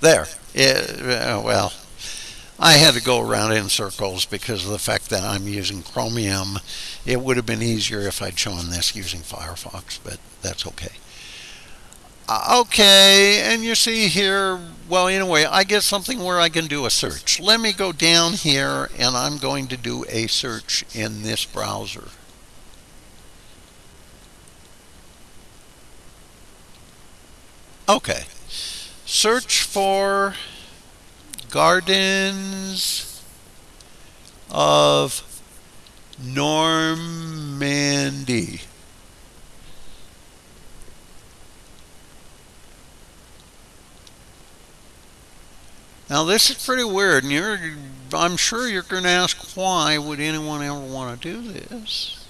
Speaker 1: There. Yeah, well, I had to go around in circles because of the fact that I'm using Chromium. It would have been easier if I'd shown this using Firefox, but that's okay. Uh, okay, and you see here, well, anyway, I get something where I can do a search. Let me go down here, and I'm going to do a search in this browser. Okay. Search for Gardens of Normandy. Now this is pretty weird, and I'm sure you're going to ask why would anyone ever want to do this?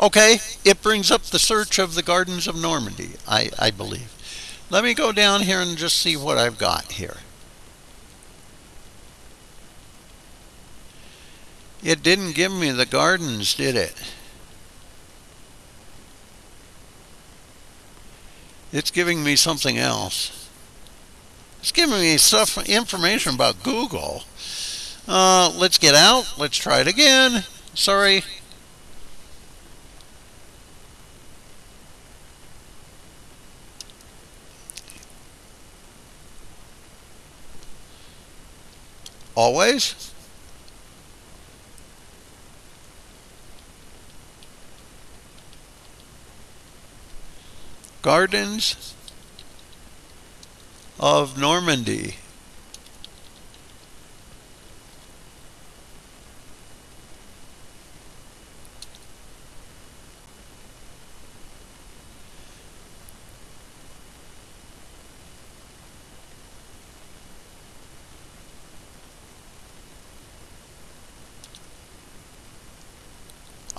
Speaker 1: Okay, it brings up the search of the Gardens of Normandy, I, I believe. Let me go down here and just see what I've got here. It didn't give me the gardens, did it? It's giving me something else. It's giving me stuff, information about Google. Uh, let's get out. Let's try it again. Sorry. Always? Gardens of Normandy.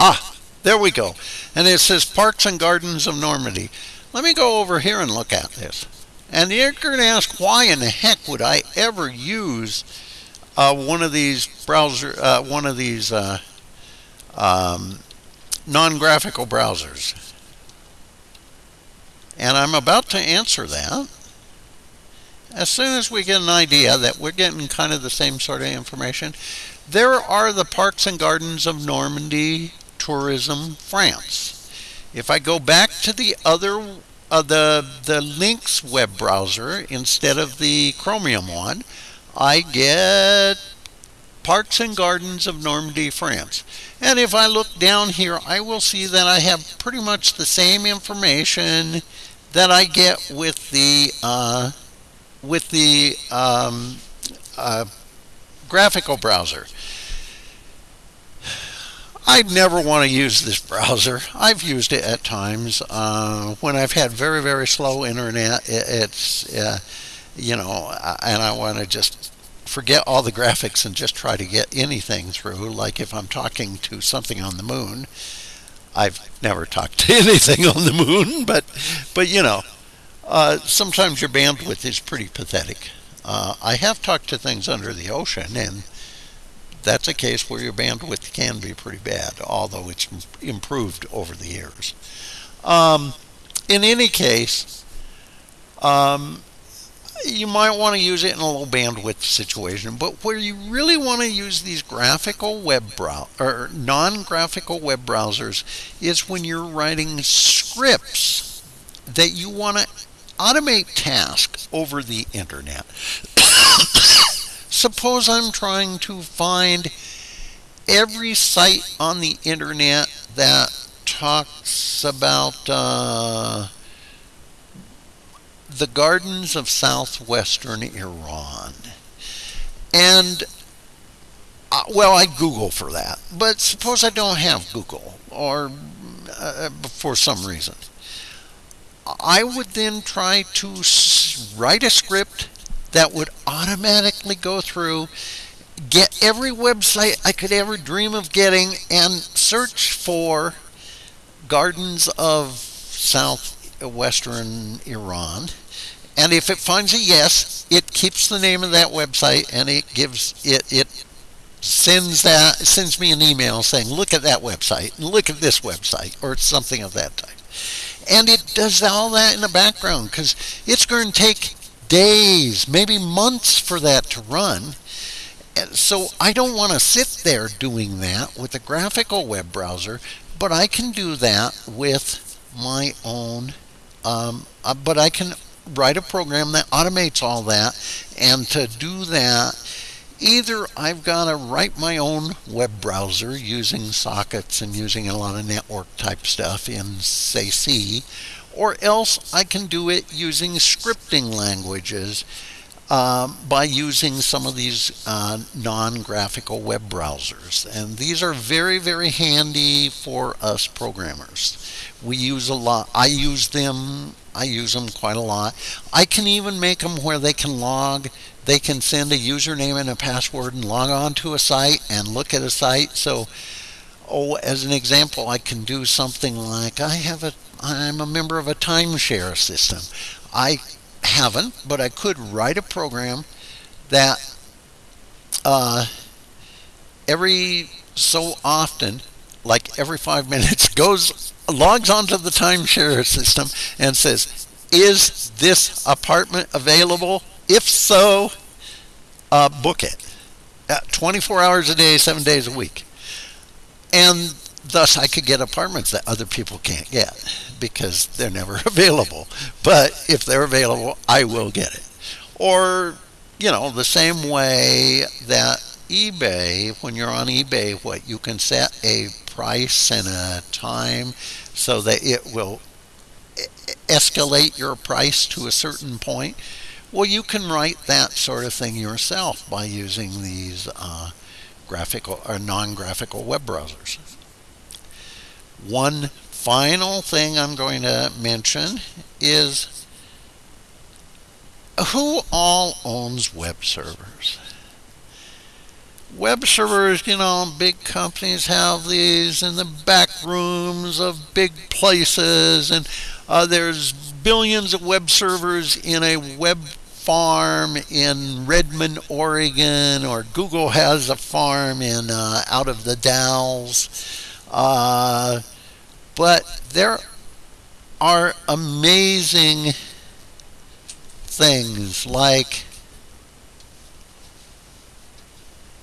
Speaker 1: Ah, there we go. And it says Parks and Gardens of Normandy. Let me go over here and look at this. And you're going to ask, why in the heck would I ever use uh, one of these browser, uh, one of these uh, um, non-graphical browsers? And I'm about to answer that. As soon as we get an idea that we're getting kind of the same sort of information, there are the Parks and Gardens of Normandy Tourism France. If I go back to the other, uh, the, the Lynx web browser instead of the Chromium one, I get Parks and Gardens of Normandy, France. And if I look down here, I will see that I have pretty much the same information that I get with the uh, with the um, uh, graphical browser. I'd never want to use this browser. I've used it at times uh, when I've had very, very slow internet. It, it's, uh, you know, and I want to just forget all the graphics and just try to get anything through. Like if I'm talking to something on the moon, I've never talked to anything on the moon, but, but you know, uh, sometimes your bandwidth is pretty pathetic. Uh, I have talked to things under the ocean, and that's a case where your bandwidth can be pretty bad, although it's improved over the years. Um, in any case, um, you might want to use it in a low bandwidth situation, but where you really want to use these graphical web brow or non-graphical web browsers is when you're writing scripts that you want to automate tasks over the internet. Suppose I'm trying to find every site on the internet that talks about uh, the gardens of southwestern Iran. And, uh, well, I Google for that. But suppose I don't have Google or uh, for some reason. I would then try to write a script that would automatically go through, get every website I could ever dream of getting, and search for gardens of southwestern Iran. And if it finds a yes, it keeps the name of that website and it gives it it sends that sends me an email saying look at that website look at this website or something of that type. And it does all that in the background because it's going to take days, maybe months for that to run. And so I don't want to sit there doing that with a graphical web browser, but I can do that with my own, um, uh, but I can write a program that automates all that. And to do that, either I've got to write my own web browser using sockets and using a lot of network type stuff in, say, C, or else I can do it using scripting languages um, by using some of these uh, non-graphical web browsers. And these are very, very handy for us programmers. We use a lot, I use them, I use them quite a lot. I can even make them where they can log, they can send a username and a password and log on to a site and look at a site. So, oh, as an example, I can do something like I have a I'm a member of a timeshare system. I haven't, but I could write a program that uh, every so often, like every five minutes, goes logs onto the timeshare system and says, "Is this apartment available? If so, uh, book it." Uh, 24 hours a day, seven days a week, and thus I could get apartments that other people can't get because they're never available. But if they're available, I will get it. Or, you know, the same way that eBay, when you're on eBay, what you can set a price and a time so that it will escalate your price to a certain point. Well, you can write that sort of thing yourself by using these uh, graphical or non-graphical web browsers. One final thing I'm going to mention is who all owns web servers? Web servers, you know, big companies have these in the back rooms of big places, and uh, there's billions of web servers in a web farm in Redmond, Oregon, or Google has a farm in uh, out of the Dalles. Uh, but there are amazing things like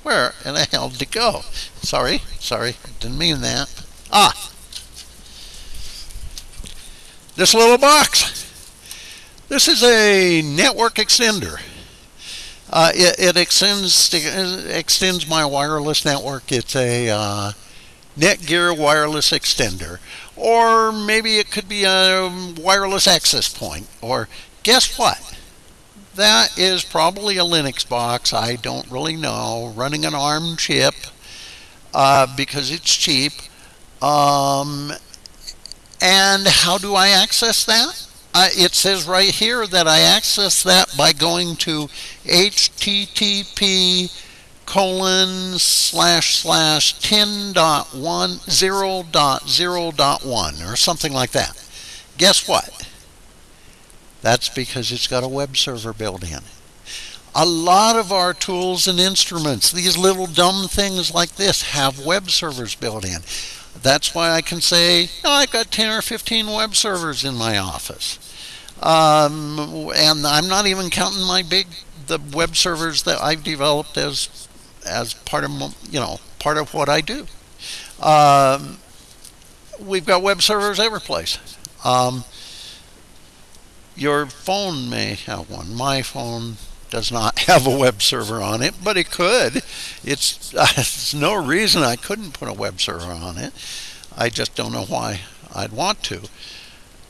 Speaker 1: where in the hell did it go? Sorry, sorry, didn't mean that. Ah, this little box. This is a network extender. Uh, it, it, extends extends my wireless network. It's a uh, Netgear wireless extender. Or maybe it could be a wireless access point. Or guess what? That is probably a Linux box. I don't really know. Running an ARM chip uh, because it's cheap. Um, and how do I access that? Uh, it says right here that I access that by going to http colon slash slash 10.1 0.0.1 or something like that. Guess what? That's because it's got a web server built in. A lot of our tools and instruments, these little dumb things like this, have web servers built in. That's why I can say, oh, I've got 10 or 15 web servers in my office. Um, and I'm not even counting my big the web servers that I've developed as as part of you know part of what I do. Um, we've got web servers every place. Um, your phone may have one. My phone does not have a web server on it, but it could. It's, uh, it's no reason I couldn't put a web server on it. I just don't know why I'd want to.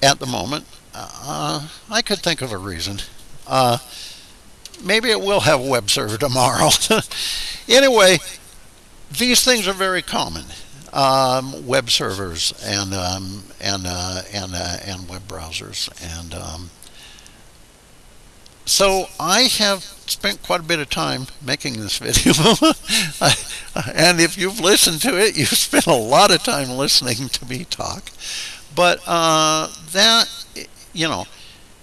Speaker 1: At the moment, uh, I could think of a reason. Uh, maybe it will have a web server tomorrow. anyway, these things are very common. Um, web servers and um, and uh, and uh, and web browsers and um, so I have spent quite a bit of time making this video and if you've listened to it you've spent a lot of time listening to me talk but uh, that you know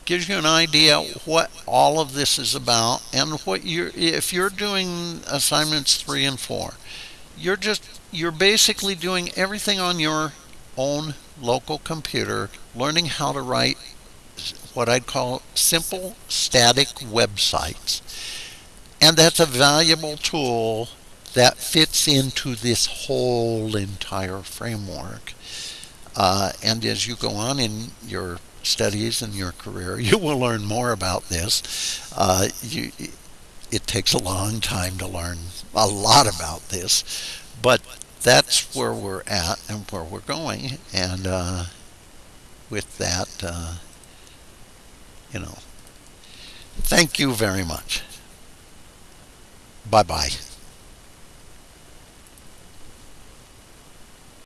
Speaker 1: gives you an idea what all of this is about and what you're if you're doing assignments three and four you're just you're basically doing everything on your own local computer learning how to write what I'd call simple static websites. And that's a valuable tool that fits into this whole entire framework. Uh, and as you go on in your studies and your career, you will learn more about this. Uh, you, it takes a long time to learn a lot about this, but that's where we're at and where we're going. And uh, with that, uh, you know, thank you very much. Bye bye.